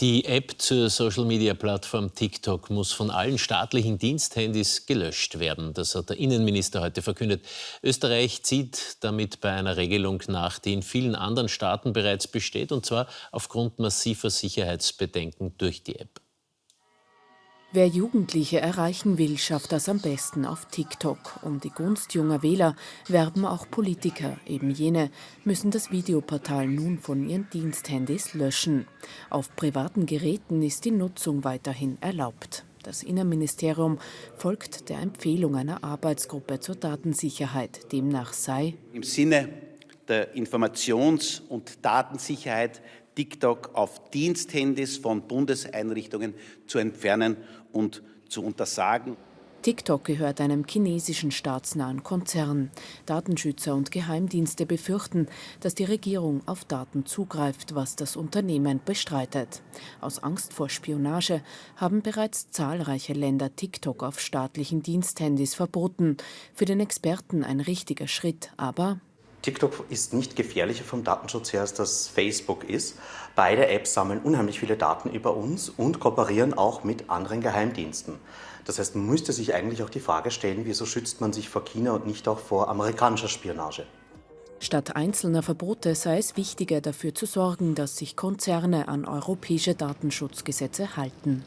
Die App zur Social-Media-Plattform TikTok muss von allen staatlichen Diensthandys gelöscht werden. Das hat der Innenminister heute verkündet. Österreich zieht damit bei einer Regelung nach, die in vielen anderen Staaten bereits besteht, und zwar aufgrund massiver Sicherheitsbedenken durch die App. Wer Jugendliche erreichen will, schafft das am besten auf TikTok. Um die Gunst junger Wähler werben auch Politiker. Eben jene müssen das Videoportal nun von ihren Diensthandys löschen. Auf privaten Geräten ist die Nutzung weiterhin erlaubt. Das Innenministerium folgt der Empfehlung einer Arbeitsgruppe zur Datensicherheit. Demnach sei im Sinne der Informations- und Datensicherheit TikTok auf Diensthandys von Bundeseinrichtungen zu entfernen und zu untersagen. TikTok gehört einem chinesischen staatsnahen Konzern. Datenschützer und Geheimdienste befürchten, dass die Regierung auf Daten zugreift, was das Unternehmen bestreitet. Aus Angst vor Spionage haben bereits zahlreiche Länder TikTok auf staatlichen Diensthandys verboten. Für den Experten ein richtiger Schritt, aber TikTok ist nicht gefährlicher vom Datenschutz her, als das Facebook ist. Beide Apps sammeln unheimlich viele Daten über uns und kooperieren auch mit anderen Geheimdiensten. Das heißt, man müsste sich eigentlich auch die Frage stellen, wieso schützt man sich vor China und nicht auch vor amerikanischer Spionage? Statt einzelner Verbote sei es wichtiger, dafür zu sorgen, dass sich Konzerne an europäische Datenschutzgesetze halten.